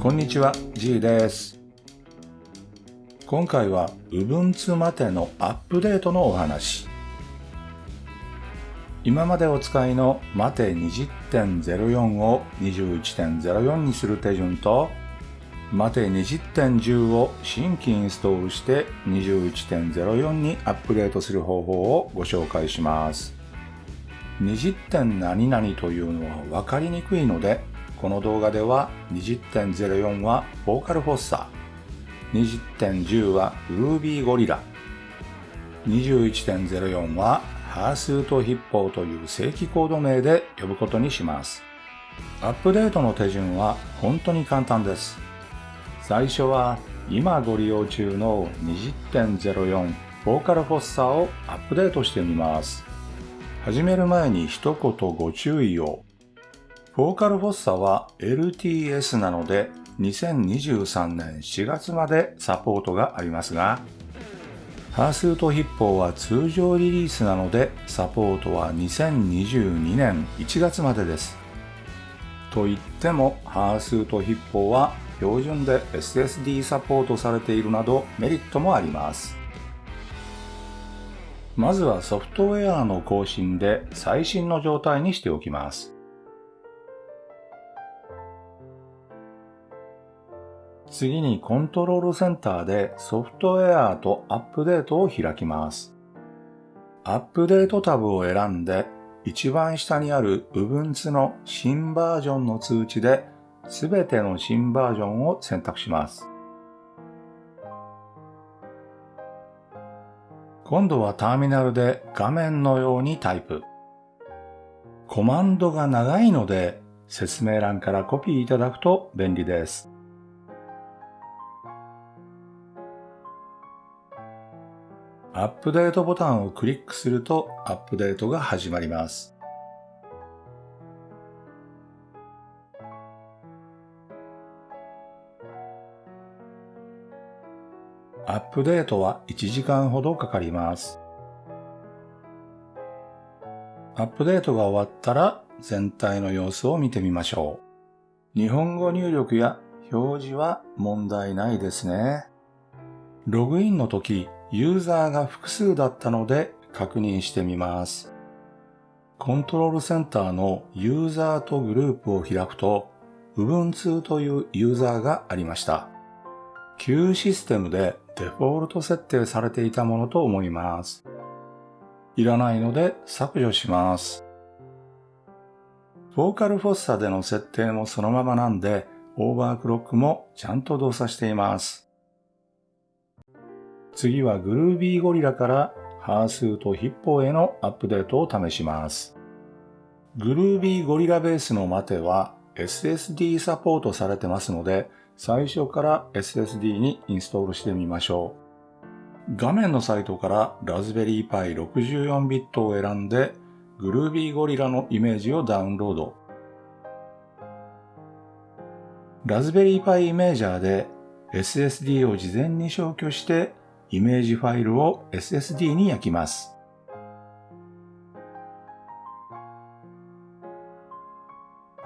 こんにちは、G です。今回は Ubuntu までのアップデートのお話。今までお使いのマテ20.04を21.04にする手順と、マテ20.10を新規インストールして21.04にアップデートする方法をご紹介します。20. 点何々というのは分かりにくいので、この動画では20.04はボーカルフォッサ20.10は Ruby ゴリラ21.04はハースートヒッポーという正規コード名で呼ぶことにします。アップデートの手順は本当に簡単です。最初は今ご利用中の20.04ボーカルフォッサをアップデートしてみます。始める前に一言ご注意を。ボーカルフォッサは LTS なので2023年4月までサポートがありますが、ハースートヒッポーは通常リリースなのでサポートは2022年1月までです。と言っても、ハースートヒッポーは標準で SSD サポートされているなどメリットもあります。まずはソフトウェアの更新で最新の状態にしておきます。次にコントロールセンターでソフトウェアとアップデートを開きます。アップデートタブを選んで一番下にある Ubuntu の新バージョンの通知で全ての新バージョンを選択します。今度はターミナルで画面のようにタイプ。コマンドが長いので説明欄からコピーいただくと便利です。アップデートボタンをクリックするとアップデートが始まります。アップデートは1時間ほどかかります。アップデートが終わったら全体の様子を見てみましょう。日本語入力や表示は問題ないですね。ログインの時、ユーザーが複数だったので確認してみます。コントロールセンターのユーザーとグループを開くと、Ubuntu というユーザーがありました。旧システムでデフォルト設定されていたものと思います。いらないので削除します。ボーカルフォッサでの設定もそのままなんで、オーバークロックもちゃんと動作しています。次は Groovy Gorilla からハースーとヒッポーへのアップデートを試します。Groovy Gorilla ベースのマテは SSD サポートされてますので、最初から SSD にインストールしてみましょう。画面のサイトからラズベリーパイ64ビットを選んで Groovy Gorilla のイメージをダウンロード。ラズベリーパイイメージャーで SSD を事前に消去してイメージファイルを SSD に焼きます。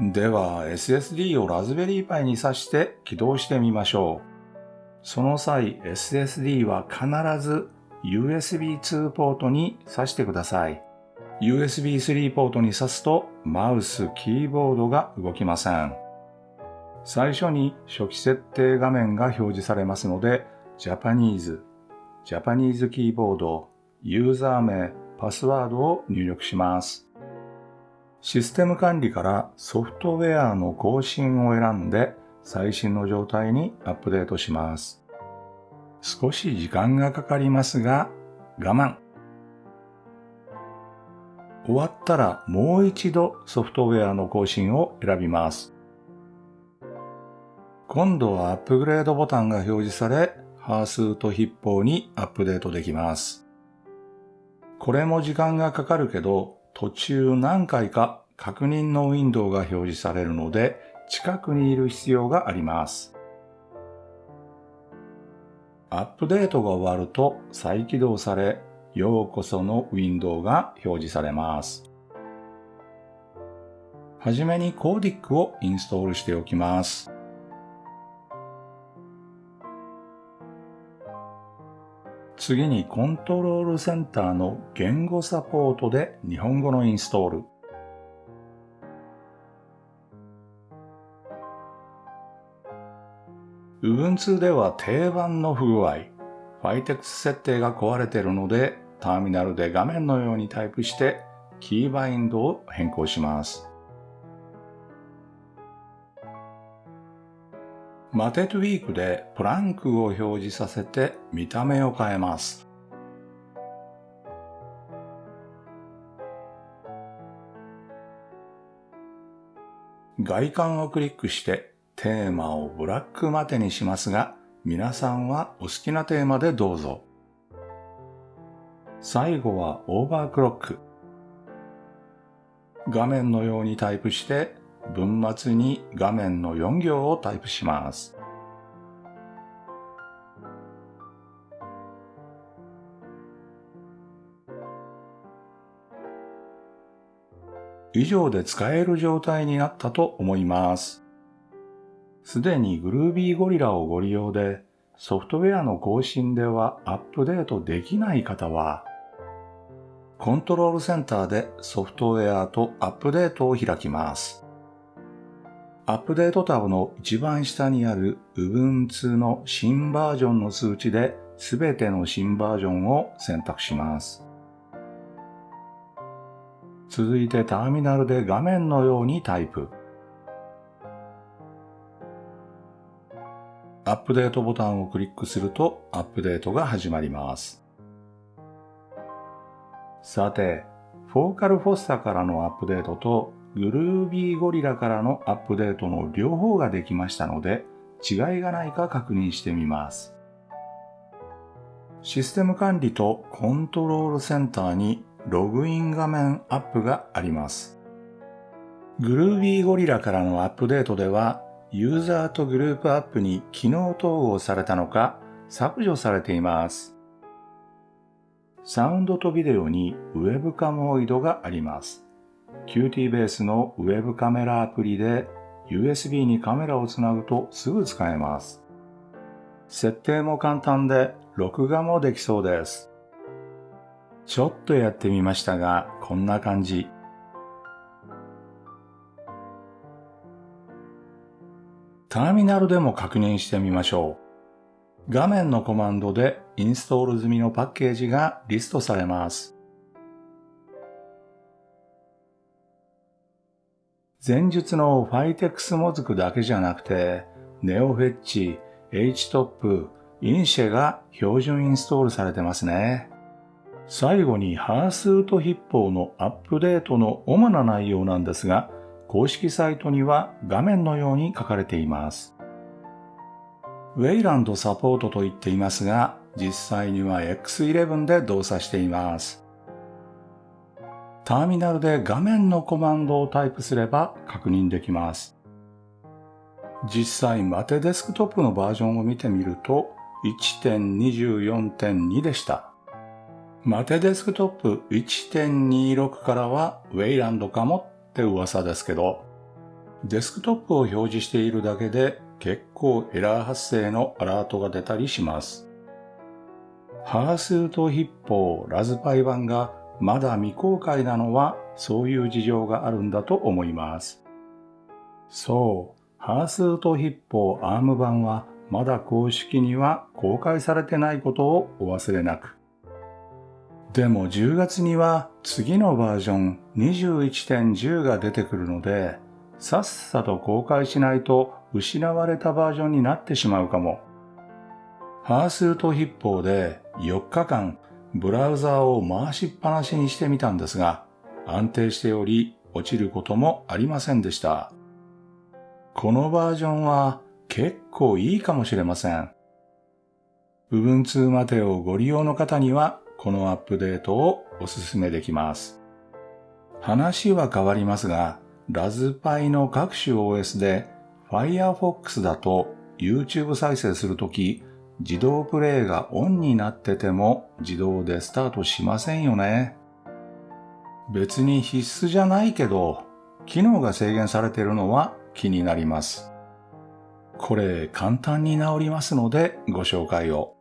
では SSD をラズベリーパイに挿して起動してみましょう。その際 SSD は必ず USB2 ポートに挿してください。USB3 ポートに挿すとマウス、キーボードが動きません。最初に初期設定画面が表示されますので、ジャパニーズ、ジャパニーズキーボード、ユーザー名、パスワードを入力します。システム管理からソフトウェアの更新を選んで最新の状態にアップデートします。少し時間がかかりますが我慢。終わったらもう一度ソフトウェアの更新を選びます。今度はアップグレードボタンが表示され、ハースーとヒッポーにアップデートできます。これも時間がかかるけど、途中何回か確認のウィンドウが表示されるので、近くにいる必要があります。アップデートが終わると再起動され、ようこそのウィンドウが表示されます。はじめにコーディックをインストールしておきます。次にコントロールセンターの言語サポートで日本語のインストール。Ubuntu では定番の不具合、ファイテクス設定が壊れているので、ターミナルで画面のようにタイプして、キーバインドを変更します。マテトゥィークでプランクを表示させて見た目を変えます。外観をクリックしてテーマをブラックマテにしますが、皆さんはお好きなテーマでどうぞ。最後はオーバークロック。画面のようにタイプして文末に画面の4行をタイプします。以上で使える状態になったと思います。すでに Groovy Gorilla をご利用でソフトウェアの更新ではアップデートできない方はコントロールセンターでソフトウェアとアップデートを開きます。アップデートタブの一番下にある Ubuntu の新バージョンの数値で全ての新バージョンを選択します。続いてターミナルで画面のようにタイプ。アップデートボタンをクリックするとアップデートが始まります。さて、フォーカルフォッサからのアップデートとグルービーゴリラからのアップデートの両方ができましたので、違いがないか確認してみます。システム管理とコントロールセンターにログイン画面アップがあります。グルービーゴリラからのアップデートでは、ユーザーとグループアップに機能統合されたのか削除されています。サウンドとビデオにウェブカモイドがあります。Qt ベースのウェブカメラアプリで USB にカメラをつなぐとすぐ使えます。設定も簡単で録画もできそうです。ちょっとやってみましたが、こんな感じ。ターミナルでも確認してみましょう。画面のコマンドでインストール済みのパッケージがリストされます。前述のファイテックスモズクだけじゃなくて、ネオフェッチ、HTOP、インシェが標準インストールされてますね。最後にハースート筆法のアップデートの主な内容なんですが、公式サイトには画面のように書かれています。ウェイランドサポートと言っていますが、実際には X11 で動作しています。ターミナルで画面のコマンドをタイプすれば確認できます。実際マテデスクトップのバージョンを見てみると1.24.2でした。マテデスクトップ1.26からはウェイランドかもって噂ですけど、デスクトップを表示しているだけで結構エラー発生のアラートが出たりします。ハースートヒッポーラズパイ版がまだ未公開なのはそういう事情があるんだと思います。そう、ハースートヒッポーアーム版はまだ公式には公開されてないことをお忘れなく。でも10月には次のバージョン21.10が出てくるので、さっさと公開しないと失われたバージョンになってしまうかも。ハースートヒッポーで4日間ブラウザーを回しっぱなしにしてみたんですが、安定しており落ちることもありませんでした。このバージョンは結構いいかもしれません。部分2までをご利用の方にはこのアップデートをお勧めできます。話は変わりますが、ラズパイの各種 OS で Firefox だと YouTube 再生するとき自動プレイがオンになってても自動でスタートしませんよね。別に必須じゃないけど、機能が制限されているのは気になります。これ簡単に治りますのでご紹介を。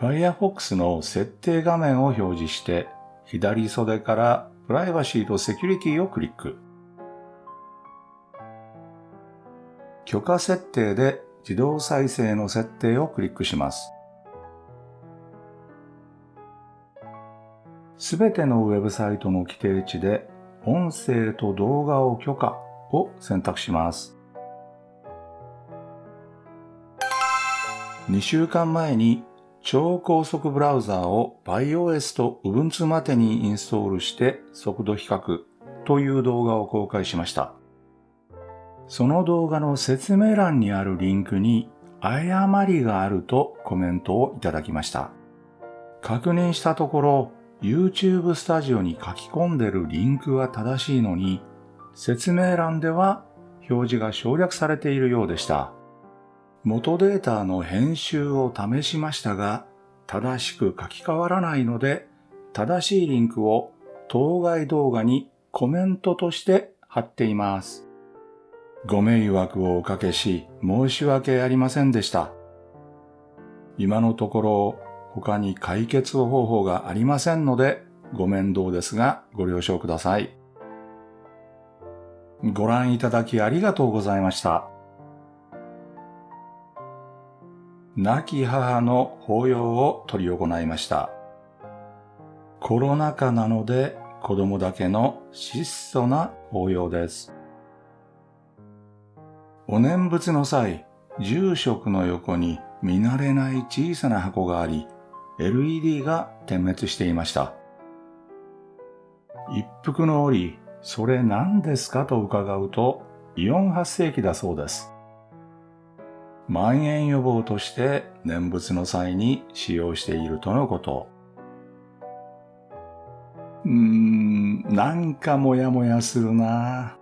Firefox の設定画面を表示して左袖からプライバシーとセキュリティをクリック。許可設定で自動再生の設定をクリックします。すべてのウェブサイトの規定値で音声と動画を許可を選択します。2週間前に超高速ブラウザーを iOS と Ubuntu までにインストールして速度比較という動画を公開しました。その動画の説明欄にあるリンクに誤りがあるとコメントをいただきました。確認したところ YouTube スタジオに書き込んでるリンクは正しいのに説明欄では表示が省略されているようでした。元データの編集を試しましたが、正しく書き換わらないので、正しいリンクを当該動画にコメントとして貼っています。ご迷惑をおかけし申し訳ありませんでした。今のところ他に解決方法がありませんのでご面倒ですがご了承ください。ご覧いただきありがとうございました。亡き母の法要を執り行いました。コロナ禍なので子供だけの質素な法要です。お念仏の際、住職の横に見慣れない小さな箱があり、LED が点滅していました。一服の折、それ何ですかと伺うと、イオン発生器だそうです。蔓延予防として念仏の際に使用しているとのこと。うーん、なんかもやもやするな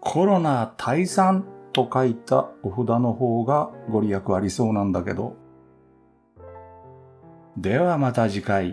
コロナ退散と書いたお札の方がご利益ありそうなんだけど。ではまた次回。